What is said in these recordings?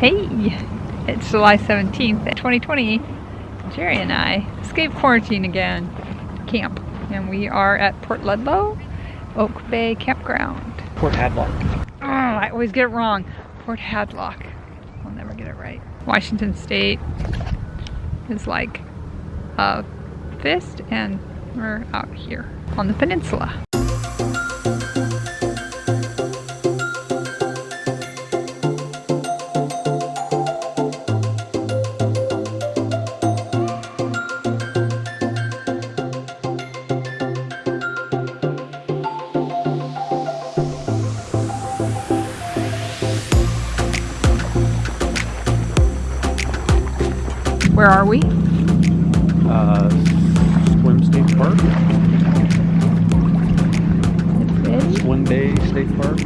Hey, it's July 17th, 2020. Jerry and I escaped quarantine again camp. And we are at Port Ludlow, Oak Bay Campground. Port Hadlock. Oh, I always get it wrong. Port Hadlock. I'll never get it right. Washington State is like a fist and we're out here on the peninsula. Where are we? Uh, Sequim State Park. Sequim Bay State Park.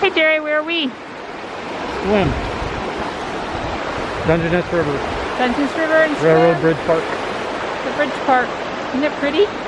Hey Jerry, where are we? Sequim. Dungeness River. Dungeness River and Railroad. Bridge Park. The Bridge Park. Isn't it pretty?